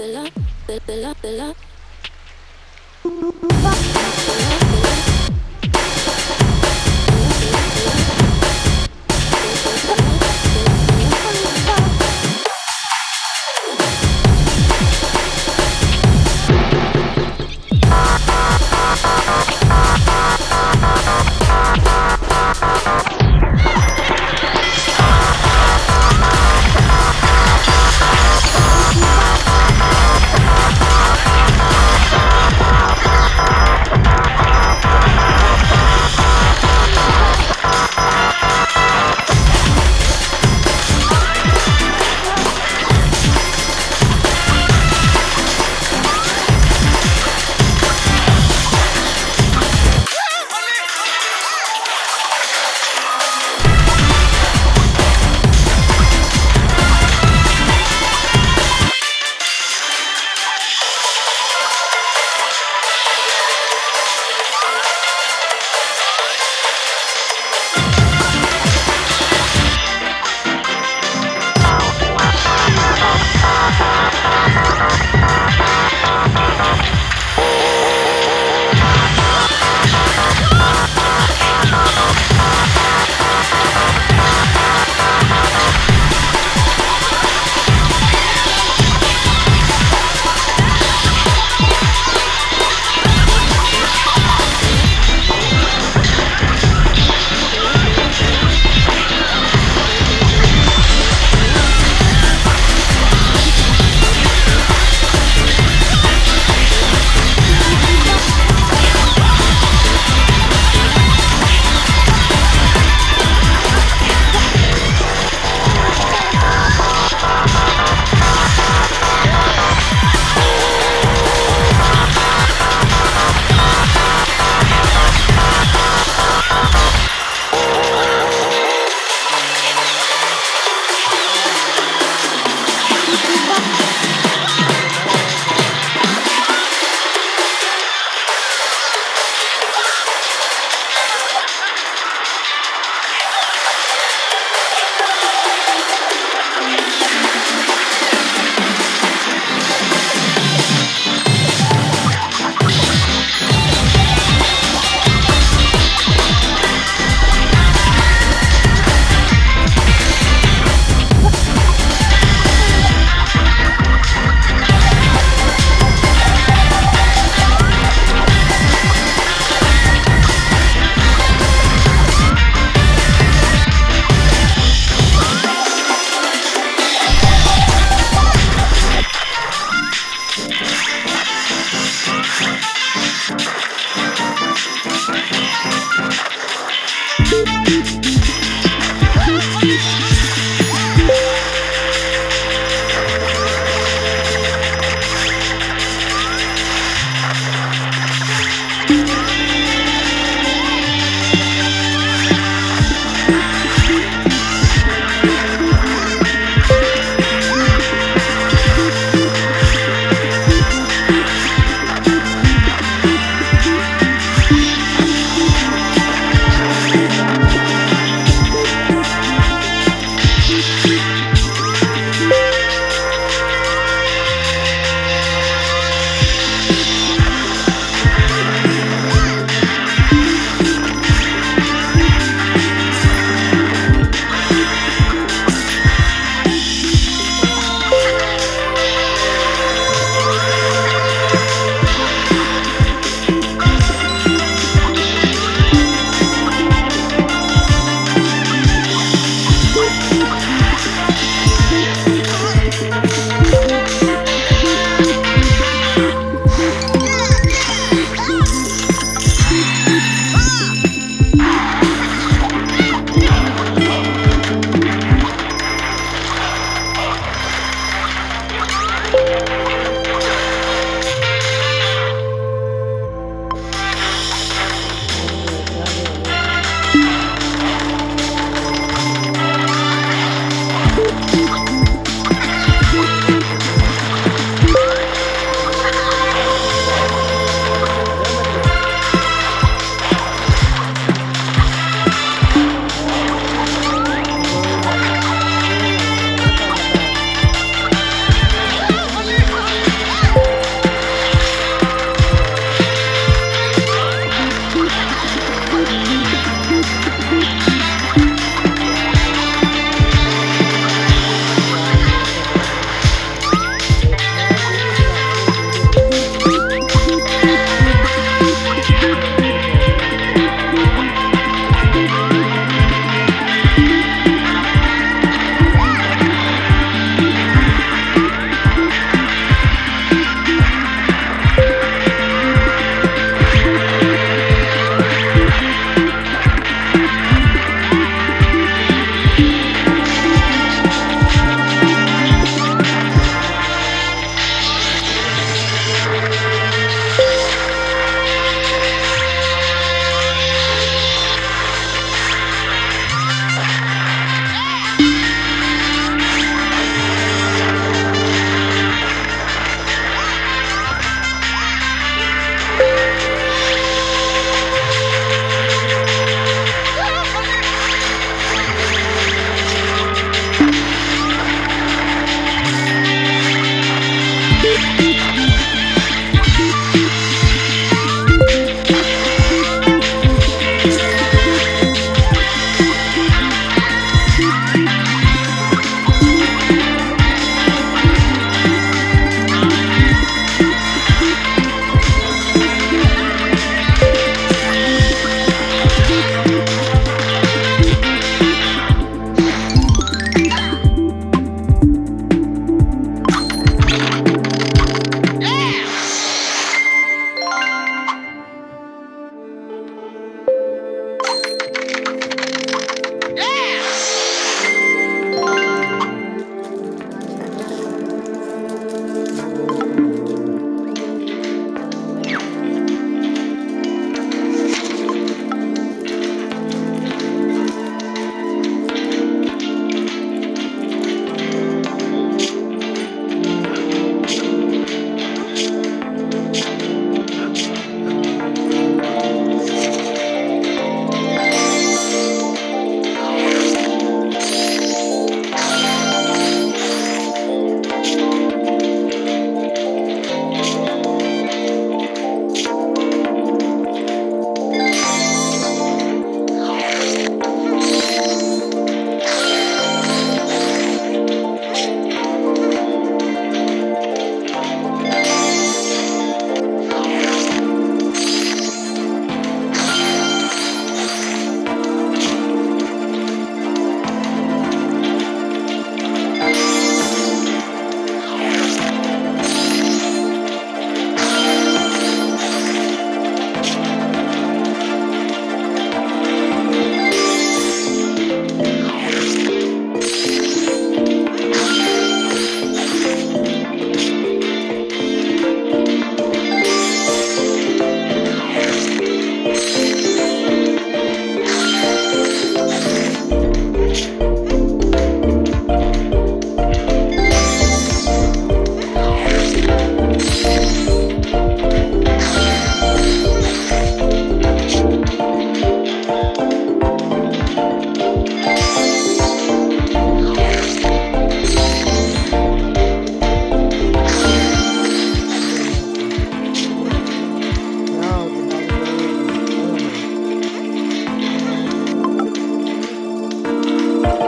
the love, the love, the love.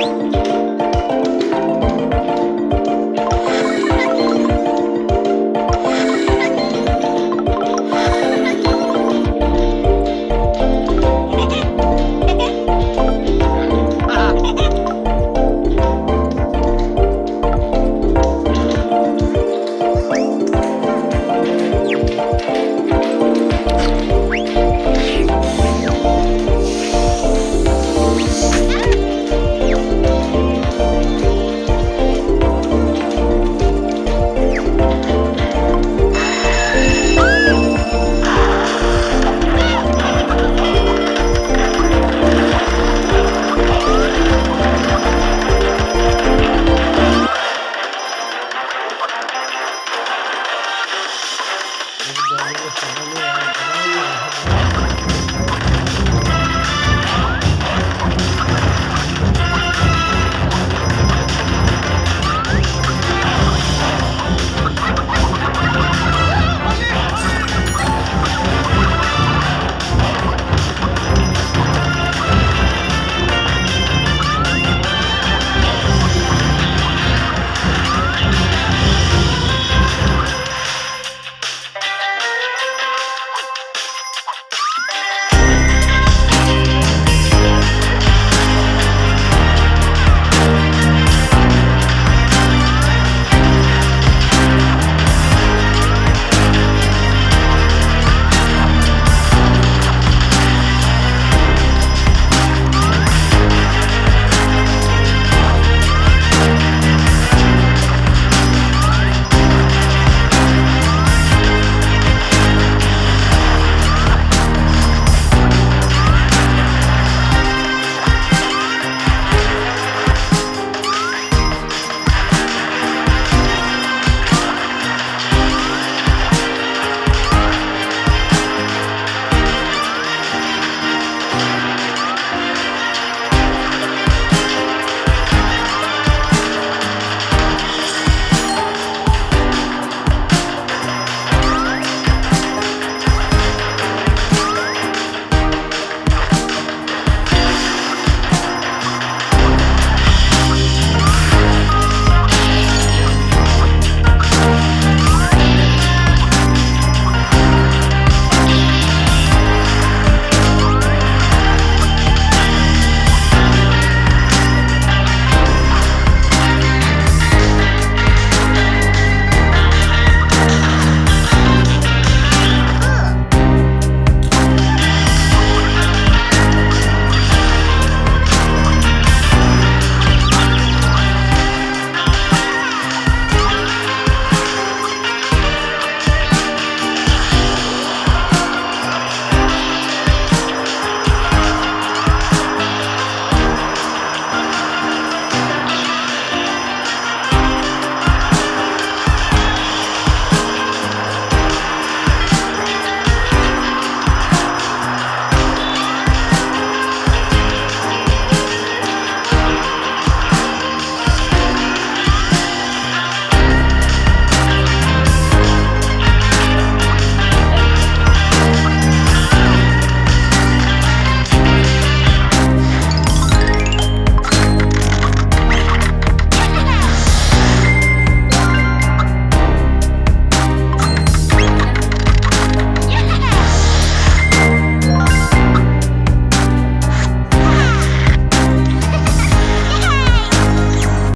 you